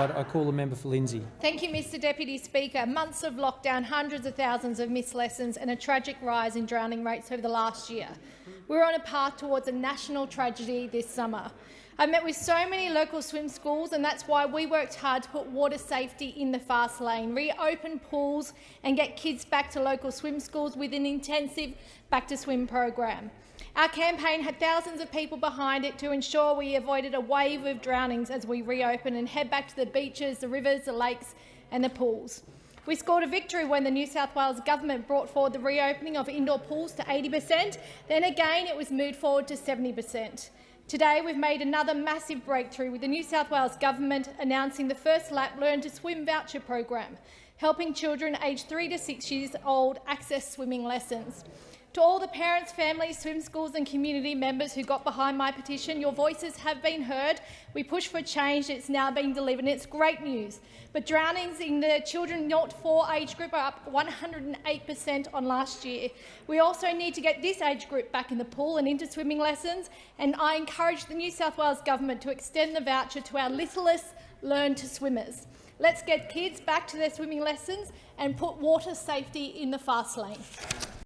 I call the member for Lindsay. Thank you, Mr Deputy Speaker. Months of lockdown, hundreds of thousands of missed lessons and a tragic rise in drowning rates over the last year. We're on a path towards a national tragedy this summer. I've met with so many local swim schools, and that's why we worked hard to put water safety in the fast lane, reopen pools and get kids back to local swim schools with an intensive back-to-swim program. Our campaign had thousands of people behind it to ensure we avoided a wave of drownings as we reopen and head back to the beaches, the rivers, the lakes and the pools. We scored a victory when the New South Wales government brought forward the reopening of indoor pools to 80 per cent. Then again it was moved forward to 70 per cent. Today we've made another massive breakthrough with the New South Wales government announcing the first lap Learn to Swim voucher program, helping children aged 3 to 6 years old access swimming lessons. To all the parents, families, swim schools and community members who got behind my petition, your voices have been heard. We push for change. It's now being delivered, and it's great news. But drownings in the children not 4 age group are up 108 per cent on last year. We also need to get this age group back in the pool and into swimming lessons, and I encourage the New South Wales government to extend the voucher to our littlest learn to swimmers. Let's get kids back to their swimming lessons and put water safety in the fast lane.